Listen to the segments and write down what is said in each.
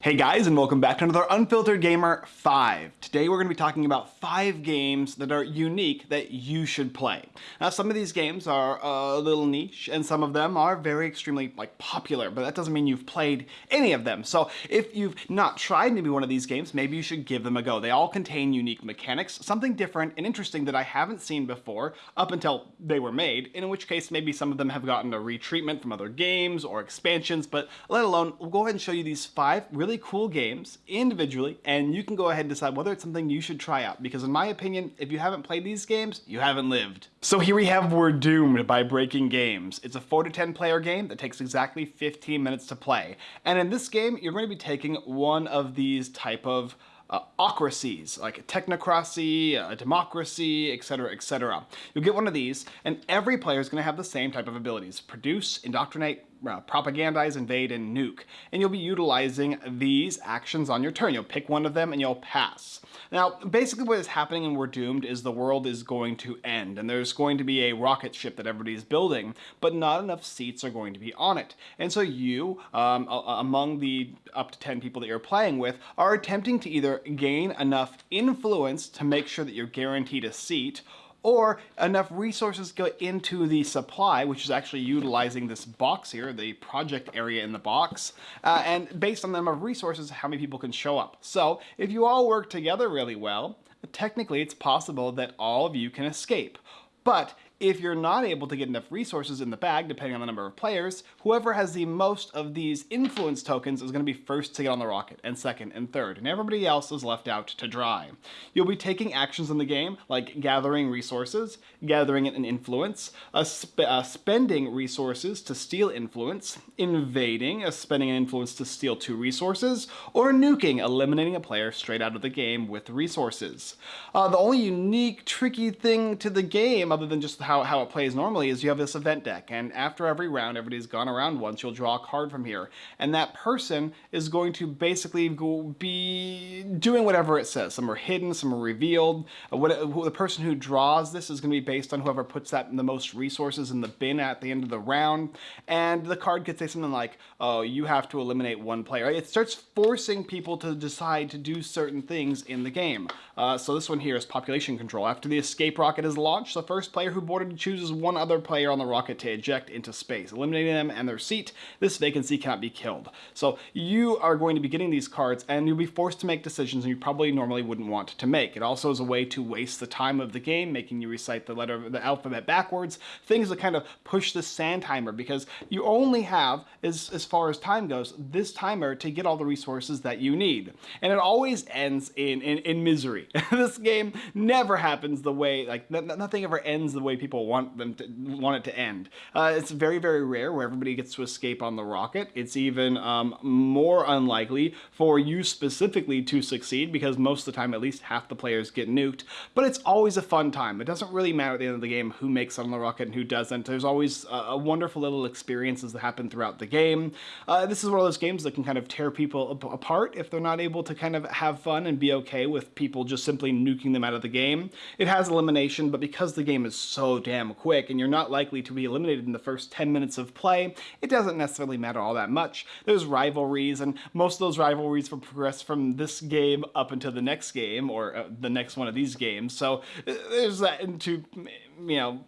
Hey guys and welcome back to another Unfiltered Gamer 5. Today we're going to be talking about 5 games that are unique that you should play. Now some of these games are a little niche and some of them are very extremely like popular but that doesn't mean you've played any of them. So if you've not tried maybe one of these games maybe you should give them a go. They all contain unique mechanics, something different and interesting that I haven't seen before up until they were made in which case maybe some of them have gotten a retreatment from other games or expansions but let alone we'll go ahead and show you these 5 really really cool games individually, and you can go ahead and decide whether it's something you should try out. Because in my opinion, if you haven't played these games, you haven't lived. So here we have We're Doomed by Breaking Games. It's a 4 to 10 player game that takes exactly 15 minutes to play. And in this game, you're going to be taking one of these type of uh, ocracies, like a technocracy, a democracy, etc., etc. You'll get one of these, and every player is going to have the same type of abilities. Produce, indoctrinate, uh, propagandize, invade, and nuke. And you'll be utilizing these actions on your turn. You'll pick one of them and you'll pass. Now, basically what is happening in We're Doomed is the world is going to end, and there's going to be a rocket ship that everybody's building, but not enough seats are going to be on it. And so you, um, among the up to 10 people that you're playing with, are attempting to either gain enough influence to make sure that you're guaranteed a seat, or enough resources go into the supply, which is actually utilizing this box here, the project area in the box, uh, and based on the number of resources, how many people can show up. So if you all work together really well, technically it's possible that all of you can escape. But if you're not able to get enough resources in the bag, depending on the number of players, whoever has the most of these influence tokens is going to be first to get on the rocket, and second and third, and everybody else is left out to dry. You'll be taking actions in the game, like gathering resources, gathering an influence, uh, sp uh, spending resources to steal influence, invading, uh, spending an influence to steal two resources, or nuking, eliminating a player straight out of the game with resources. Uh, the only unique, tricky thing to the game, other than just how, how it plays normally is you have this event deck and after every round, everybody's gone around once, you'll draw a card from here. And that person is going to basically be doing whatever it says. Some are hidden, some are revealed. Uh, what, the person who draws this is going to be based on whoever puts that the most resources in the bin at the end of the round. And the card could say something like, oh, you have to eliminate one player. It starts forcing people to decide to do certain things in the game. Uh, so this one here is population control. After the escape rocket is launched, the first player who boards order to chooses one other player on the rocket to eject into space, eliminating them and their seat. This vacancy cannot be killed. So you are going to be getting these cards and you'll be forced to make decisions you probably normally wouldn't want to make. It also is a way to waste the time of the game, making you recite the letter of the alphabet backwards, things that kind of push the sand timer because you only have, as, as far as time goes, this timer to get all the resources that you need. And it always ends in, in, in misery. this game never happens the way, like nothing ever ends the way people people want them to want it to end. Uh, it's very, very rare where everybody gets to escape on the rocket. It's even um, more unlikely for you specifically to succeed because most of the time at least half the players get nuked. But it's always a fun time. It doesn't really matter at the end of the game who makes it on the rocket and who doesn't. There's always a wonderful little experiences that happen throughout the game. Uh, this is one of those games that can kind of tear people apart if they're not able to kind of have fun and be okay with people just simply nuking them out of the game. It has elimination, but because the game is so damn quick and you're not likely to be eliminated in the first 10 minutes of play, it doesn't necessarily matter all that much. There's rivalries and most of those rivalries will progress from this game up into the next game or uh, the next one of these games. So uh, there's that into, you know,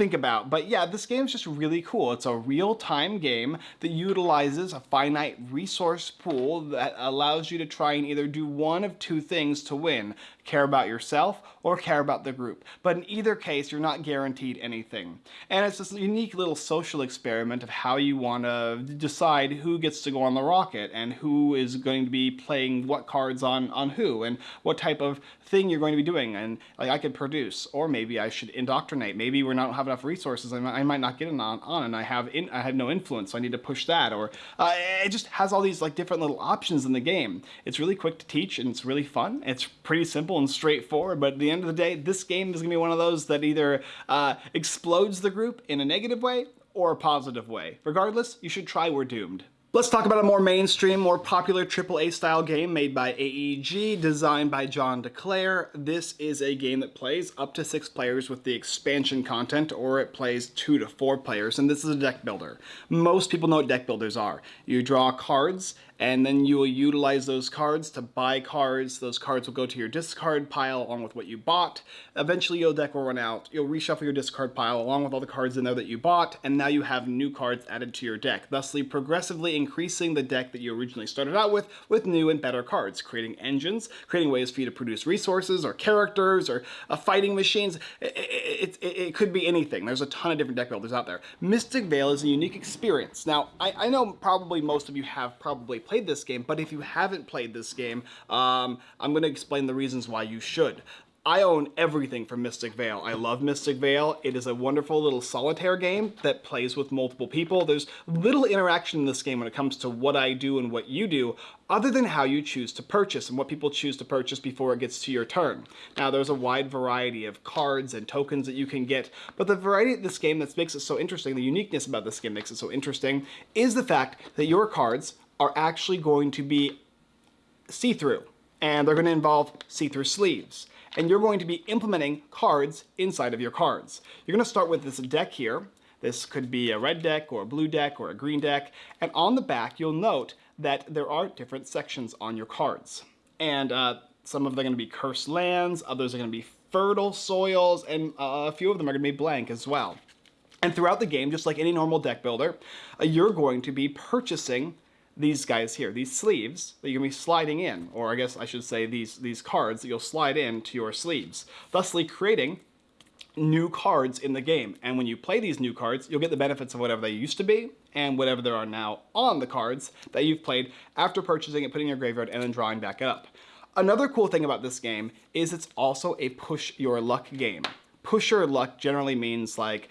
think about. But yeah, this game is just really cool. It's a real-time game that utilizes a finite resource pool that allows you to try and either do one of two things to win care about yourself or care about the group. But in either case, you're not guaranteed anything. And it's this unique little social experiment of how you want to decide who gets to go on the rocket and who is going to be playing what cards on, on who and what type of thing you're going to be doing. And like I could produce, or maybe I should indoctrinate. Maybe we're not have enough resources. I might, I might not get on, on and I have in, I have no influence, so I need to push that. Or uh, it just has all these like different little options in the game. It's really quick to teach and it's really fun. It's pretty simple and straightforward, but at the end of the day, this game is going to be one of those that either uh, explodes the group in a negative way or a positive way. Regardless, you should try We're Doomed. Let's talk about a more mainstream, more popular AAA style game made by AEG, designed by John D. Clair. This is a game that plays up to six players with the expansion content, or it plays two to four players, and this is a deck builder. Most people know what deck builders are. You draw cards, and then you will utilize those cards to buy cards. Those cards will go to your discard pile along with what you bought. Eventually your deck will run out. You'll reshuffle your discard pile along with all the cards in there that you bought, and now you have new cards added to your deck, thusly progressively increasing the deck that you originally started out with with new and better cards, creating engines, creating ways for you to produce resources or characters or uh, fighting machines. It, it, it, it, could be anything. There's a ton of different deck builders out there. Mystic Vale is a unique experience. Now, I, I know probably most of you have probably played this game, but if you haven't played this game, um, I'm going to explain the reasons why you should. I own everything from Mystic Vale. I love Mystic Vale. It is a wonderful little solitaire game that plays with multiple people. There's little interaction in this game when it comes to what I do and what you do, other than how you choose to purchase and what people choose to purchase before it gets to your turn. Now, there's a wide variety of cards and tokens that you can get, but the variety of this game that makes it so interesting, the uniqueness about this game makes it so interesting, is the fact that your cards are actually going to be see-through, and they're going to involve see-through sleeves and you're going to be implementing cards inside of your cards. You're going to start with this deck here. This could be a red deck or a blue deck or a green deck. And on the back, you'll note that there are different sections on your cards. And uh, some of them are going to be cursed lands, others are going to be fertile soils, and uh, a few of them are going to be blank as well. And throughout the game, just like any normal deck builder, uh, you're going to be purchasing these guys here, these sleeves that you're to be sliding in, or I guess I should say these, these cards that you'll slide into your sleeves, thusly creating new cards in the game. And when you play these new cards, you'll get the benefits of whatever they used to be and whatever there are now on the cards that you've played after purchasing it, putting in your graveyard, and then drawing back it up. Another cool thing about this game is it's also a push your luck game. Push your luck generally means like,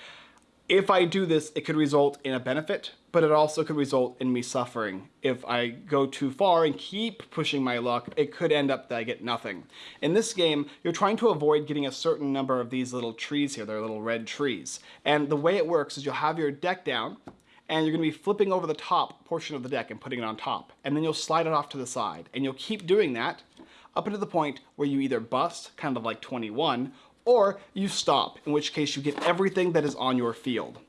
if I do this, it could result in a benefit, but it also could result in me suffering. If I go too far and keep pushing my luck, it could end up that I get nothing. In this game, you're trying to avoid getting a certain number of these little trees here. They're little red trees. And the way it works is you'll have your deck down, and you're going to be flipping over the top portion of the deck and putting it on top. And then you'll slide it off to the side. And you'll keep doing that up until the point where you either bust, kind of like 21, or you stop, in which case you get everything that is on your field.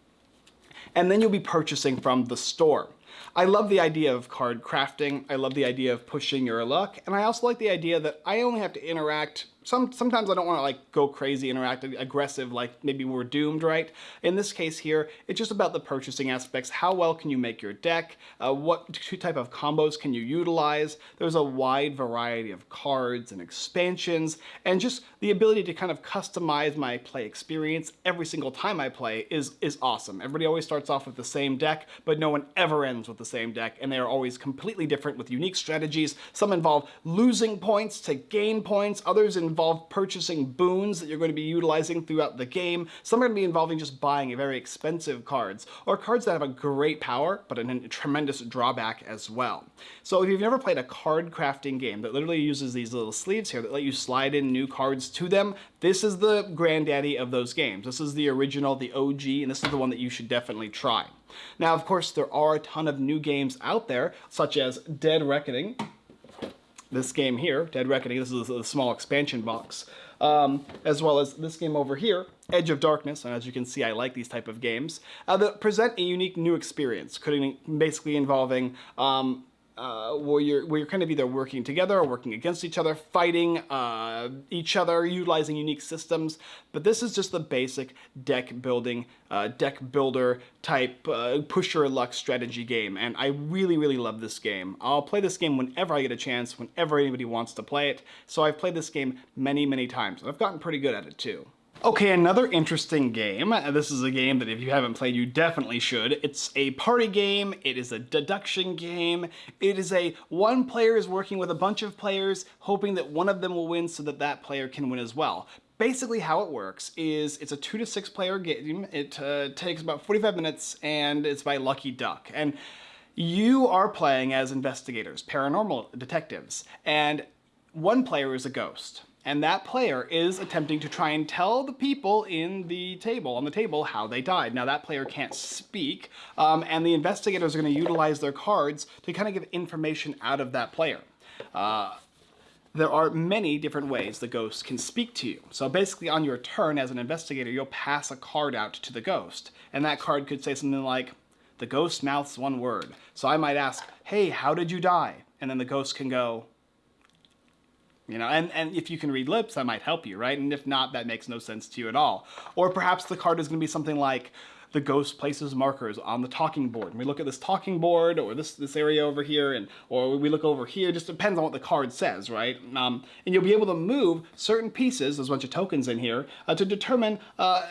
And then you'll be purchasing from the store. I love the idea of card crafting, I love the idea of pushing your luck, and I also like the idea that I only have to interact some sometimes I don't want to like go crazy, interact aggressive, like maybe we're doomed, right? In this case here, it's just about the purchasing aspects. How well can you make your deck? Uh, what type of combos can you utilize? There's a wide variety of cards and expansions, and just the ability to kind of customize my play experience every single time I play is, is awesome. Everybody always starts off with the same deck, but no one ever ends with the same deck, and they are always completely different with unique strategies. Some involve losing points to gain points, others involve involve purchasing boons that you're going to be utilizing throughout the game. Some are going to be involving just buying very expensive cards, or cards that have a great power, but a, a tremendous drawback as well. So if you've never played a card crafting game that literally uses these little sleeves here that let you slide in new cards to them, this is the granddaddy of those games. This is the original, the OG, and this is the one that you should definitely try. Now, of course, there are a ton of new games out there, such as Dead Reckoning, this game here, Dead Reckoning, this is a small expansion box, um, as well as this game over here, Edge of Darkness, and as you can see, I like these type of games, uh, that present a unique new experience, basically involving um, uh, where you're where you're kind of either working together or working against each other, fighting uh, each other, utilizing unique systems. But this is just the basic deck building, uh, deck builder type uh, push your luck strategy game, and I really really love this game. I'll play this game whenever I get a chance, whenever anybody wants to play it. So I've played this game many many times, and I've gotten pretty good at it too. Okay, another interesting game. This is a game that if you haven't played, you definitely should. It's a party game, it is a deduction game, it is a one player is working with a bunch of players, hoping that one of them will win so that that player can win as well. Basically how it works is it's a two to six player game. It uh, takes about 45 minutes and it's by Lucky Duck. And you are playing as investigators, paranormal detectives, and one player is a ghost and that player is attempting to try and tell the people in the table, on the table, how they died. Now that player can't speak, um, and the investigators are going to utilize their cards to kind of give information out of that player. Uh, there are many different ways the ghost can speak to you. So basically on your turn as an investigator, you'll pass a card out to the ghost, and that card could say something like, the ghost mouths one word. So I might ask, hey, how did you die? And then the ghost can go, you know, and, and if you can read lips, that might help you, right? And if not, that makes no sense to you at all. Or perhaps the card is going to be something like, the ghost places markers on the talking board. And we look at this talking board or this, this area over here, and or we look over here, just depends on what the card says, right? Um, and you'll be able to move certain pieces, there's a bunch of tokens in here, uh, to determine, uh,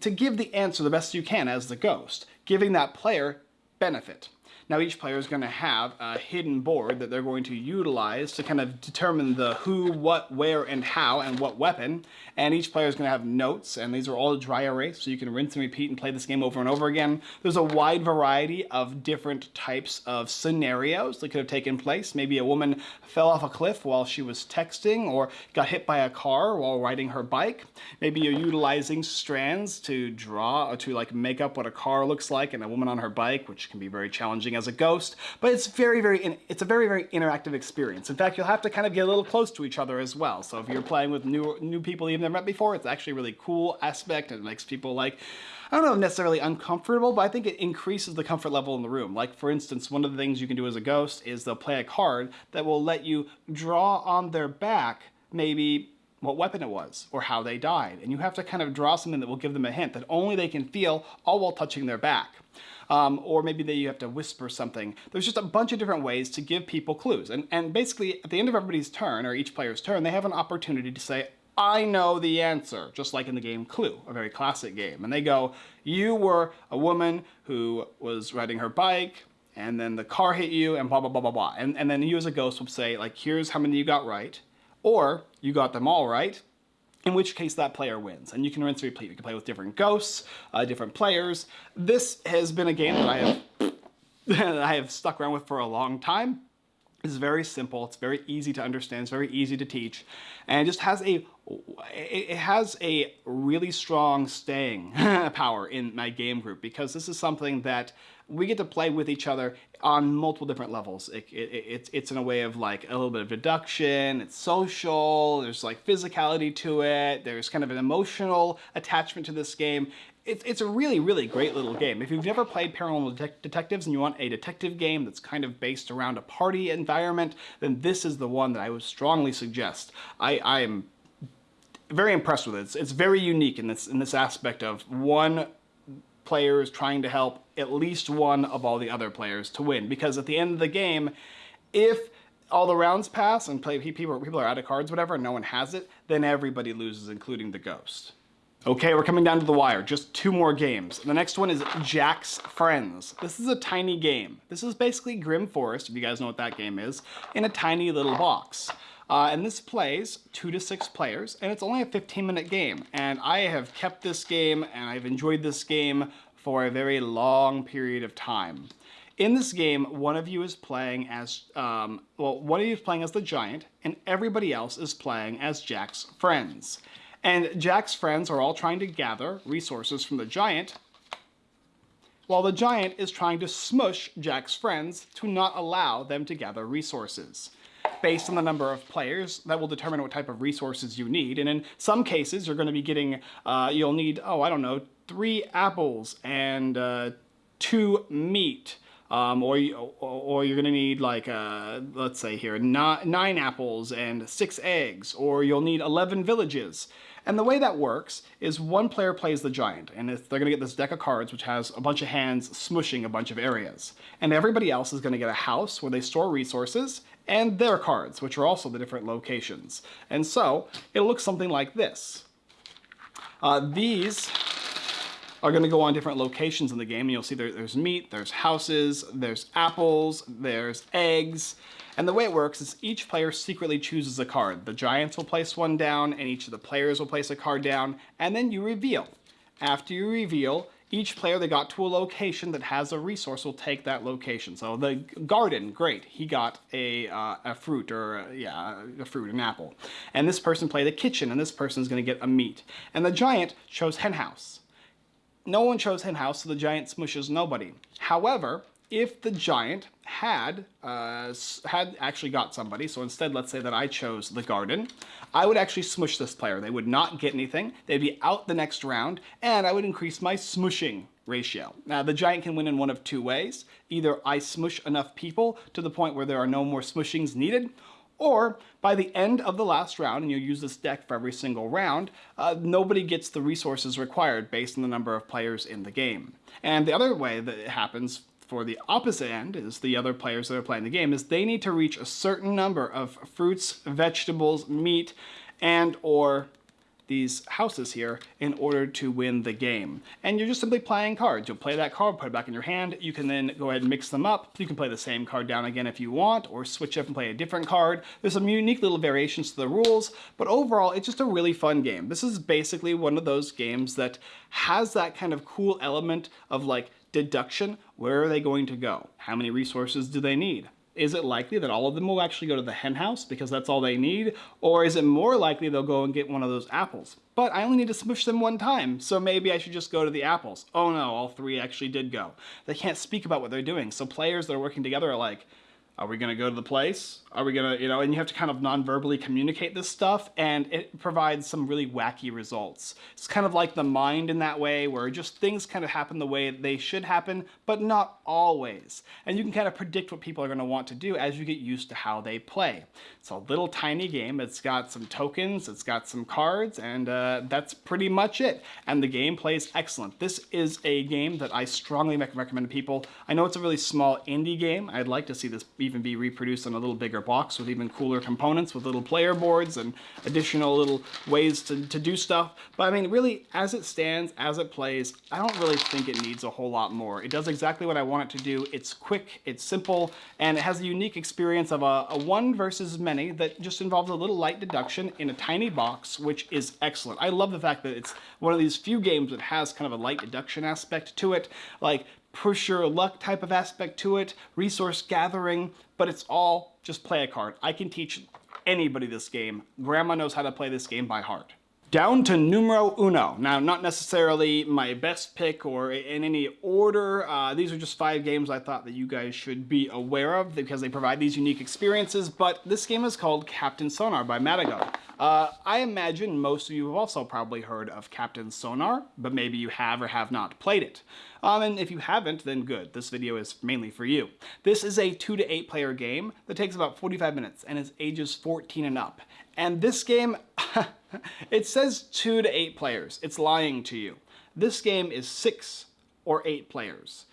to give the answer the best you can as the ghost, giving that player benefit. Now each player is going to have a hidden board that they're going to utilize to kind of determine the who, what, where, and how, and what weapon. And each player is going to have notes, and these are all dry erase, so you can rinse and repeat and play this game over and over again. There's a wide variety of different types of scenarios that could have taken place. Maybe a woman fell off a cliff while she was texting, or got hit by a car while riding her bike. Maybe you're utilizing strands to draw, or to like make up what a car looks like and a woman on her bike, which can be very challenging as a ghost, but it's very, very, it's a very, very interactive experience. In fact, you'll have to kind of get a little close to each other as well. So if you're playing with new, new people you've never met before, it's actually a really cool aspect and it makes people like, I don't know necessarily uncomfortable, but I think it increases the comfort level in the room. Like for instance, one of the things you can do as a ghost is they'll play a card that will let you draw on their back maybe what weapon it was or how they died. And you have to kind of draw something that will give them a hint that only they can feel all while touching their back um, or maybe that you have to whisper something. There's just a bunch of different ways to give people clues. And, and basically, at the end of everybody's turn, or each player's turn, they have an opportunity to say, I know the answer, just like in the game Clue, a very classic game. And they go, you were a woman who was riding her bike, and then the car hit you, and blah, blah, blah, blah, blah. And, and then you as a ghost will say, like, here's how many you got right, or you got them all right, in which case that player wins. And you can rinse and repeat. You can play with different ghosts, uh, different players. This has been a game that I have that I have stuck around with for a long time. It's very simple. It's very easy to understand. It's very easy to teach, and it just has a it has a really strong staying power in my game group because this is something that we get to play with each other on multiple different levels. It, it, it's, it's in a way of like a little bit of deduction, it's social, there's like physicality to it, there's kind of an emotional attachment to this game. It's, it's a really, really great little game. If you've never played Paranormal Det Detectives and you want a detective game that's kind of based around a party environment, then this is the one that I would strongly suggest. I, I am very impressed with it. It's, it's very unique in this, in this aspect of one player is trying to help at least one of all the other players to win. Because at the end of the game, if all the rounds pass and play, people, people are out of cards, whatever, and no one has it, then everybody loses, including the ghost. Okay, we're coming down to the wire. Just two more games. The next one is Jack's Friends. This is a tiny game. This is basically Grimm Forest, if you guys know what that game is, in a tiny little box. Uh, and this plays two to six players, and it's only a 15 minute game. And I have kept this game, and I've enjoyed this game for a very long period of time. In this game, one of you is playing as, um, well, one of you is playing as the giant, and everybody else is playing as Jack's friends. And Jack's friends are all trying to gather resources from the giant, while the giant is trying to smush Jack's friends to not allow them to gather resources based on the number of players that will determine what type of resources you need. And in some cases, you're going to be getting, uh, you'll need, oh, I don't know, three apples and uh, two meat. Um, or, or you're gonna need like, uh, let's say here, nine apples and six eggs, or you'll need 11 villages. And the way that works is one player plays the giant, and they're gonna get this deck of cards which has a bunch of hands smushing a bunch of areas. And everybody else is gonna get a house where they store resources, and their cards, which are also the different locations. And so, it looks something like this. Uh, these are going to go on different locations in the game. And you'll see there, there's meat, there's houses, there's apples, there's eggs. And the way it works is each player secretly chooses a card. The giants will place one down, and each of the players will place a card down, and then you reveal. After you reveal, each player that got to a location that has a resource will take that location. So the garden, great, he got a, uh, a fruit or a, yeah, a fruit, an apple. And this person played the kitchen and this person is gonna get a meat. And the giant chose hen house. No one chose hen house, so the giant smushes nobody. However, if the giant had uh, had actually got somebody, so instead let's say that I chose the garden, I would actually smush this player. They would not get anything, they'd be out the next round, and I would increase my smushing ratio. Now the giant can win in one of two ways. Either I smush enough people to the point where there are no more smushings needed, or by the end of the last round, and you use this deck for every single round, uh, nobody gets the resources required based on the number of players in the game. And the other way that it happens for the opposite end is the other players that are playing the game is they need to reach a certain number of fruits, vegetables, meat, and or these houses here in order to win the game. And you're just simply playing cards. You'll play that card, put it back in your hand. You can then go ahead and mix them up. You can play the same card down again if you want, or switch up and play a different card. There's some unique little variations to the rules, but overall, it's just a really fun game. This is basically one of those games that has that kind of cool element of like deduction. Where are they going to go? How many resources do they need? Is it likely that all of them will actually go to the hen house because that's all they need? Or is it more likely they'll go and get one of those apples? But I only need to smush them one time, so maybe I should just go to the apples. Oh no, all three actually did go. They can't speak about what they're doing, so players that are working together are like, are we to go to the place? Are we to, you know, and you have to kind of non-verbally communicate this stuff and it provides some really wacky results. It's kind of like the mind in that way where just things kind of happen the way they should happen, but not always. And you can kind of predict what people are to want to do as you get used to how they play. It's a little tiny game. It's got some tokens, it's got some cards, and uh, that's pretty much it. And the game plays excellent. This is a game that I strongly recommend to people. I know it's a really small indie game. I'd like to see this even be reproduced on a little bigger box with even cooler components with little player boards and additional little ways to, to do stuff. But I mean, really, as it stands, as it plays, I don't really think it needs a whole lot more. It does exactly what I want it to do. It's quick, it's simple, and it has a unique experience of a, a one versus many that just involves a little light deduction in a tiny box, which is excellent. I love the fact that it's one of these few games that has kind of a light deduction aspect to it. Like, push your luck type of aspect to it, resource gathering, but it's all just play a card. I can teach anybody this game. Grandma knows how to play this game by heart. Down to numero uno. Now, not necessarily my best pick or in any order. Uh, these are just five games I thought that you guys should be aware of because they provide these unique experiences, but this game is called Captain Sonar by Matagot. Uh, I imagine most of you have also probably heard of Captain Sonar, but maybe you have or have not played it. Um, and if you haven't, then good. This video is mainly for you. This is a 2 to 8 player game that takes about 45 minutes and is ages 14 and up. And this game, it says 2 to 8 players. It's lying to you. This game is 6 or 8 players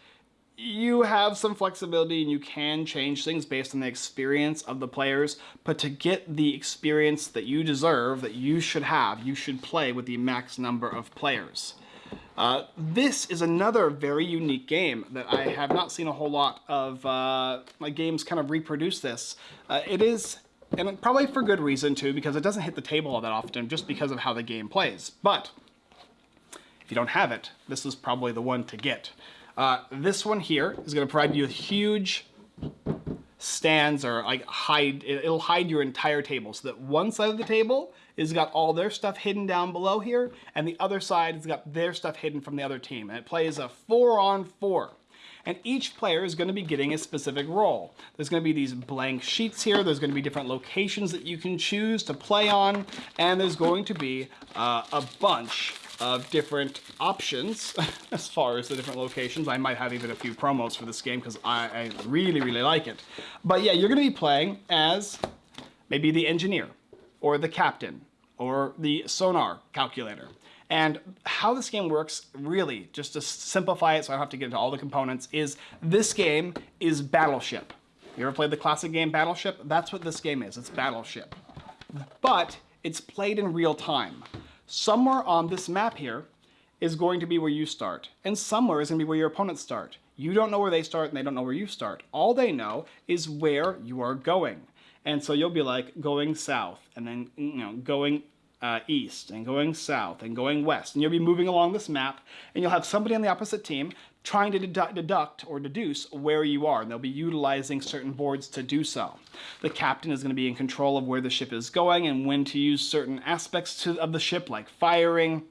you have some flexibility and you can change things based on the experience of the players, but to get the experience that you deserve, that you should have, you should play with the max number of players. Uh, this is another very unique game that I have not seen a whole lot of uh, my games kind of reproduce this. Uh, it is, and probably for good reason too, because it doesn't hit the table all that often just because of how the game plays. But if you don't have it, this is probably the one to get. Uh, this one here is going to provide you a huge stands or like hide, it'll hide your entire table so that one side of the table is got all their stuff hidden down below here and the other side has got their stuff hidden from the other team. And it plays a four on four. And each player is going to be getting a specific role. There's going to be these blank sheets here. There's going to be different locations that you can choose to play on. And there's going to be uh, a bunch of different options as far as the different locations. I might have even a few promos for this game because I, I really, really like it. But yeah, you're going to be playing as maybe the engineer or the captain or the sonar calculator. And how this game works, really, just to simplify it so I don't have to get into all the components, is this game is Battleship. You ever played the classic game Battleship? That's what this game is, it's Battleship. But it's played in real time somewhere on this map here is going to be where you start, and somewhere is going to be where your opponents start. You don't know where they start, and they don't know where you start. All they know is where you are going. And so you'll be like going south, and then you know going uh, east, and going south, and going west. And you'll be moving along this map, and you'll have somebody on the opposite team trying to dedu deduct or deduce where you are, and they'll be utilizing certain boards to do so. The captain is going to be in control of where the ship is going and when to use certain aspects to, of the ship, like firing,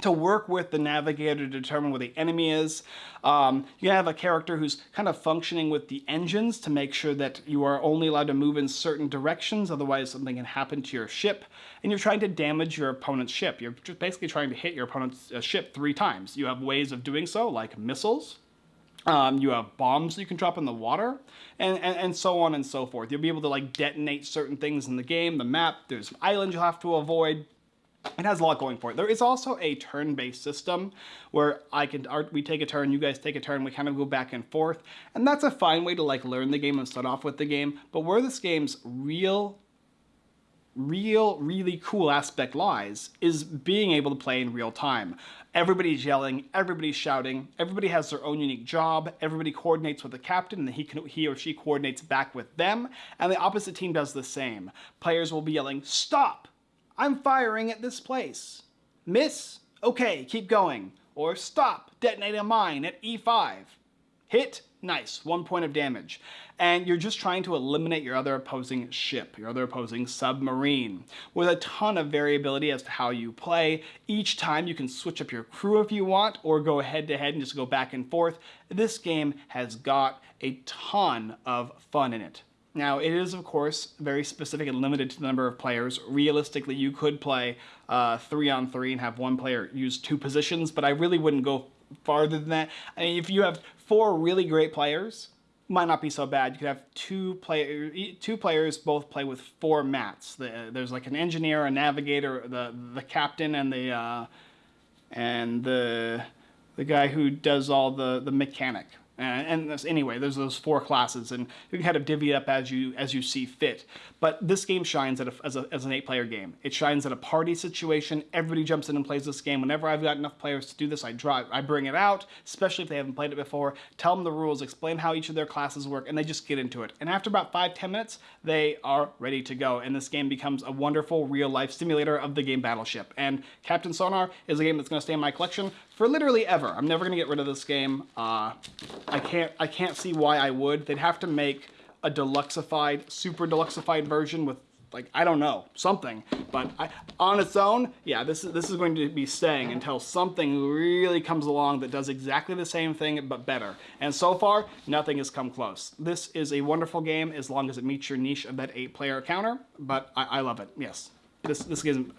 to work with the navigator to determine where the enemy is. Um, you have a character who's kind of functioning with the engines to make sure that you are only allowed to move in certain directions, otherwise something can happen to your ship. And you're trying to damage your opponent's ship. You're just basically trying to hit your opponent's uh, ship three times. You have ways of doing so, like missiles, um, you have bombs you can drop in the water, and, and, and, so on and so forth. You'll be able to like detonate certain things in the game, the map, there's islands you'll have to avoid, it has a lot going for it. There is also a turn-based system where I can art we take a turn, you guys take a turn, we kind of go back and forth, and that's a fine way to like learn the game and start off with the game. But where this game's real, real, really cool aspect lies is being able to play in real time. Everybody's yelling, everybody's shouting, everybody has their own unique job, everybody coordinates with the captain, and he, can, he or she coordinates back with them, and the opposite team does the same. Players will be yelling, stop! I'm firing at this place. Miss? Okay, keep going. Or stop, detonate a mine at E5. Hit? Nice, one point of damage. And you're just trying to eliminate your other opposing ship, your other opposing submarine, with a ton of variability as to how you play. Each time you can switch up your crew if you want, or go head to head and just go back and forth. This game has got a ton of fun in it. Now, it is, of course, very specific and limited to the number of players. Realistically, you could play uh, three on three and have one player use two positions, but I really wouldn't go farther than that. I mean, if you have four really great players, might not be so bad. You could have two play two players both play with four mats. The, there's like an engineer, a navigator, the the captain, and the uh, and the the guy who does all the the mechanic Uh, and, and anyway, there's those four classes, and you can kind of divvy it up as you as you see fit. But this game shines a, as, a, as an eight-player game. It shines at a party situation. Everybody jumps in and plays this game. Whenever I've got enough players to do this, I draw, I bring it out, especially if they haven't played it before. Tell them the rules, explain how each of their classes work, and they just get into it. And after about five, ten minutes, they are ready to go. And this game becomes a wonderful real-life simulator of the game Battleship. And Captain Sonar is a game that's going to stay in my collection for literally ever. I'm never to get rid of this game. Uh, I can't I can't see why I would. They'd have to make a deluxeified, super deluxeified version with like I don't know something, but I, on its own, yeah, this is this is going to be staying until something really comes along that does exactly the same thing but better. And so far, nothing has come close. This is a wonderful game as long as it meets your niche of that eight-player counter. But I, I love it. Yes, this this game,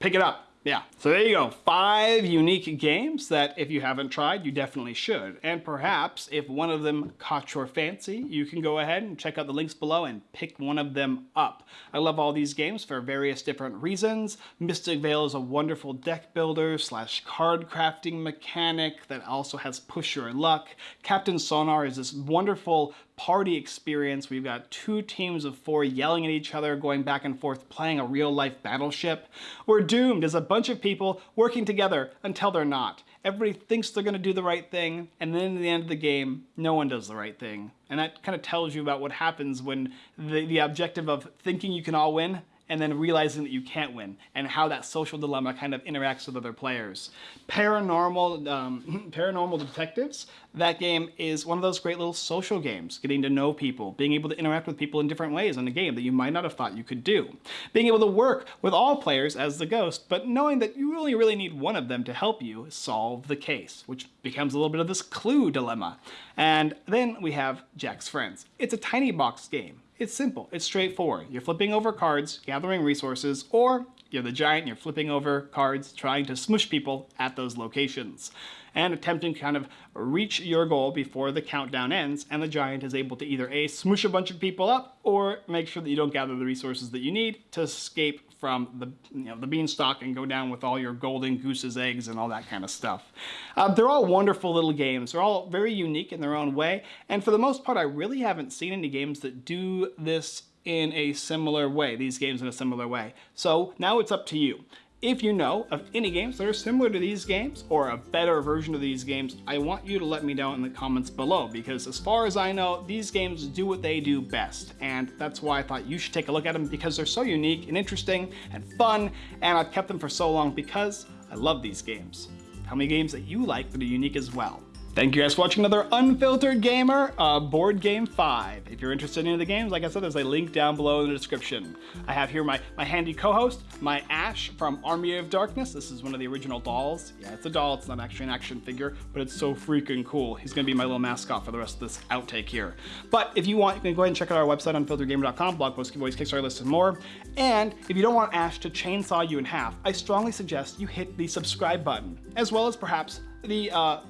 pick it up. Yeah, so there you go. Five unique games that if you haven't tried, you definitely should. And perhaps if one of them caught your fancy, you can go ahead and check out the links below and pick one of them up. I love all these games for various different reasons. Mystic Vale is a wonderful deck builder slash card crafting mechanic that also has push your luck. Captain Sonar is this wonderful party experience. We've got two teams of four yelling at each other, going back and forth, playing a real life battleship. We're doomed as a bunch of people working together until they're not. Everybody thinks they're gonna do the right thing, and then at the end of the game, no one does the right thing. And that kind of tells you about what happens when the, the objective of thinking you can all win and then realizing that you can't win, and how that social dilemma kind of interacts with other players. Paranormal, um, Paranormal Detectives, that game is one of those great little social games, getting to know people, being able to interact with people in different ways in a game that you might not have thought you could do. Being able to work with all players as the ghost, but knowing that you only really need one of them to help you solve the case, which becomes a little bit of this clue dilemma. And then we have Jack's Friends. It's a tiny box game it's simple, it's straightforward. You're flipping over cards, gathering resources, or you're the giant you're flipping over cards, trying to smush people at those locations and attempting to kind of reach your goal before the countdown ends and the giant is able to either A, smush a bunch of people up or make sure that you don't gather the resources that you need to escape from the, you know, the beanstalk and go down with all your golden goose's eggs and all that kind of stuff. Uh, they're all wonderful little games. They're all very unique in their own way. And for the most part, I really haven't seen any games that do this in a similar way, these games in a similar way. So now it's up to you. If you know of any games that are similar to these games or a better version of these games, I want you to let me know in the comments below because as far as I know, these games do what they do best. And that's why I thought you should take a look at them because they're so unique and interesting and fun. And I've kept them for so long because I love these games. Tell me games that you like that are unique as well. Thank you guys for watching another Unfiltered Gamer uh, Board Game 5. If you're interested in any of the games, like I said, there's a link down below in the description. I have here my, my handy co-host, my Ash from Army of Darkness. This is one of the original dolls. Yeah, it's a doll, it's not actually an action figure, but it's so freaking cool. He's gonna be my little mascot for the rest of this outtake here. But if you want, you can go ahead and check out our website, unfilteredgamer.com, blog posts, giveaways, Kickstarter list, and more. And if you don't want Ash to chainsaw you in half, I strongly suggest you hit the subscribe button, as well as perhaps the uh,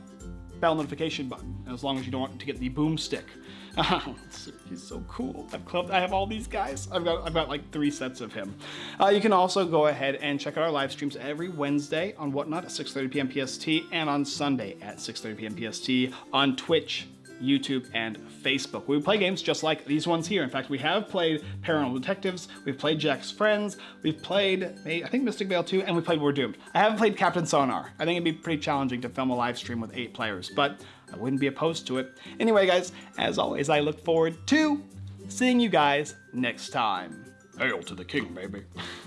bell notification button, as long as you don't want to get the boomstick. He's so cool. I've clubbed, I have all these guys. I've got, I've got like three sets of him. Uh, you can also go ahead and check out our live streams every Wednesday on Whatnot at 6.30 p.m. PST and on Sunday at 6.30 p.m. PST on Twitch YouTube, and Facebook. We play games just like these ones here. In fact, we have played Paranormal Detectives, we've played Jack's Friends, we've played, I think Mystic Vale 2, and we played We're Doomed. I haven't played Captain Sonar. I think it'd be pretty challenging to film a live stream with eight players, but I wouldn't be opposed to it. Anyway, guys, as always, I look forward to seeing you guys next time. Hail to the king, baby.